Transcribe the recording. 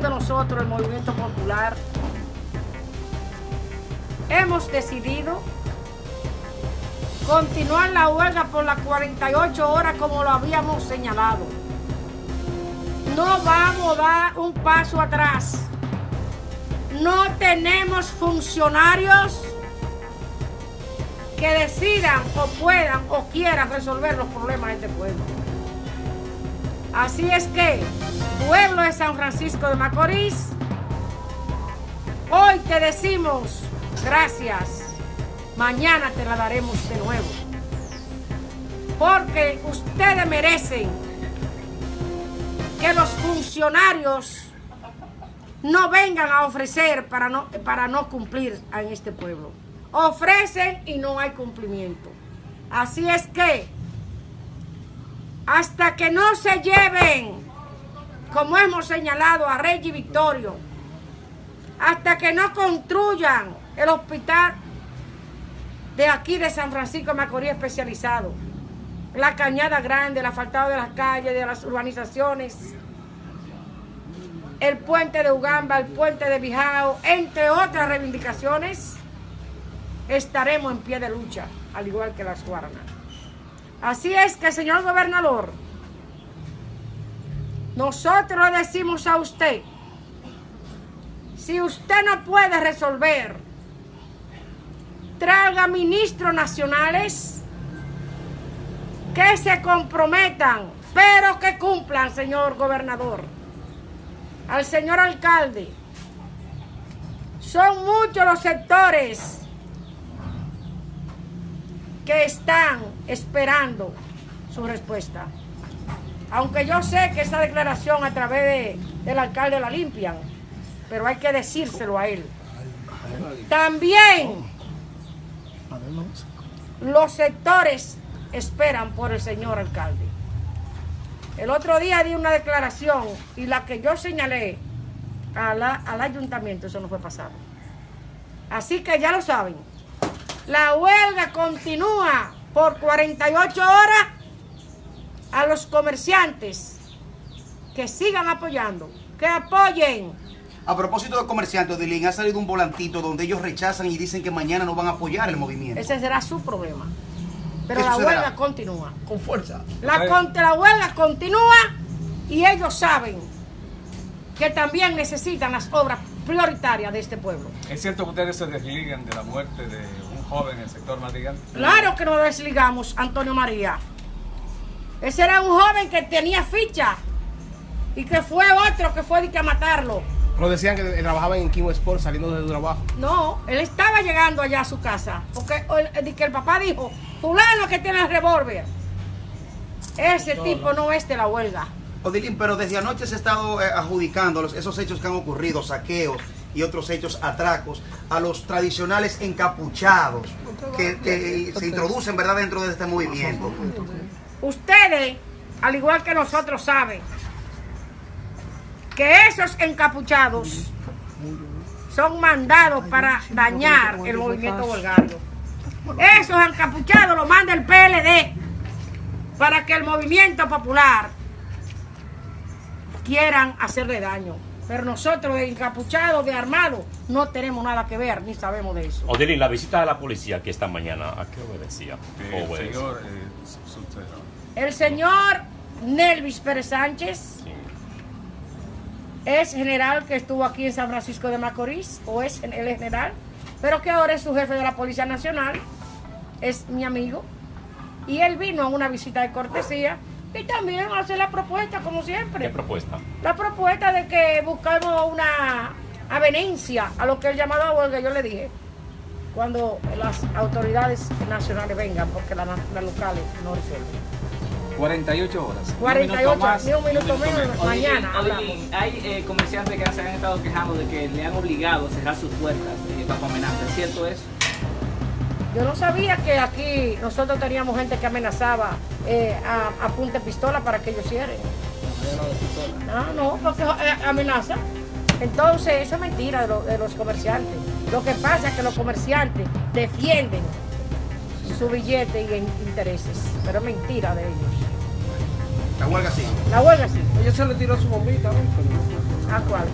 Nosotros, el Movimiento Popular, hemos decidido continuar la huelga por las 48 horas como lo habíamos señalado. No vamos a dar un paso atrás. No tenemos funcionarios que decidan o puedan o quieran resolver los problemas de este pueblo. Así es que, pueblo de San Francisco de Macorís, hoy te decimos gracias. Mañana te la daremos de nuevo. Porque ustedes merecen que los funcionarios no vengan a ofrecer para no, para no cumplir en este pueblo. Ofrecen y no hay cumplimiento. Así es que hasta que no se lleven, como hemos señalado a Reggie Victorio, hasta que no construyan el hospital de aquí de San Francisco de Macorís especializado, la cañada grande, el asfaltado de las calles, de las urbanizaciones, el puente de Ugamba, el puente de Bijao, entre otras reivindicaciones, estaremos en pie de lucha, al igual que las Guaranas. Así es que, señor gobernador, nosotros le decimos a usted, si usted no puede resolver, traiga ministros nacionales que se comprometan, pero que cumplan, señor gobernador. Al señor alcalde, son muchos los sectores que están esperando su respuesta. Aunque yo sé que esa declaración a través de, del alcalde la limpian, pero hay que decírselo a él. También los sectores esperan por el señor alcalde. El otro día di una declaración y la que yo señalé al ayuntamiento, eso no fue pasado. Así que ya lo saben. La huelga continúa por 48 horas a los comerciantes que sigan apoyando, que apoyen. A propósito de comerciantes, Odilín, ha salido un volantito donde ellos rechazan y dicen que mañana no van a apoyar el movimiento. Ese será su problema. Pero la huelga continúa. Con fuerza. La, la huelga continúa y ellos saben que también necesitan las obras prioritarias de este pueblo. ¿Es cierto que ustedes se desligan de la muerte de joven en el sector Madrigal? Claro que nos desligamos, Antonio María. Ese era un joven que tenía ficha y que fue otro que fue a matarlo. Lo decían que trabajaba en Kimo Sport saliendo de trabajo. No, él estaba llegando allá a su casa. Porque el, que el papá dijo, fulano que tiene el revólver. Ese tipo no. es de la huelga. Odilín, pero desde anoche se ha estado eh, adjudicando esos hechos que han ocurrido, saqueos, y otros hechos atracos a los tradicionales encapuchados que, se introducen ¿verdad? dentro de este movimiento. Ustedes, al igual que nosotros, saben que esos encapuchados son mandados para dañar el movimiento volgario. Esos encapuchados los manda el PLD para que el movimiento popular quieran hacerle daño. Pero nosotros de encapuchados, de armados, no tenemos nada que ver, ni sabemos de eso. Odilín, la visita de la policía aquí esta mañana, ¿a qué obedecía? el señor, eh, el señor Nelvis Pérez Sánchez es general que estuvo aquí en San Francisco de Macorís, o es el general, pero que ahora es su jefe de la Policía Nacional, es mi amigo, y él vino a una visita de cortesía y también hace la propuesta, como siempre. ¿Qué propuesta? La propuesta de que buscamos una avenencia a lo que él llamado huelga, yo le dije, cuando las autoridades nacionales vengan, porque las, locales no resuelven. 48 horas. 48 horas, ni un minuto menos, mañana. hay eh, comerciantes que se han estado quejando de que le han obligado a cerrar sus puertas eh, bajo amenaza. ¿Es cierto eso? Yo no sabía que aquí nosotros teníamos gente que amenazaba eh, a, a, punta de pistola para que ellos cierren. Ah, no, porque eh, amenaza. Entonces, eso es mentira de, los comerciantes. Lo que pasa es que los comerciantes defienden su billete y intereses, pero es mentira de ellos. La huelga sí. La huelga sí. Ella se le tiró su bombita. ¿A cuál?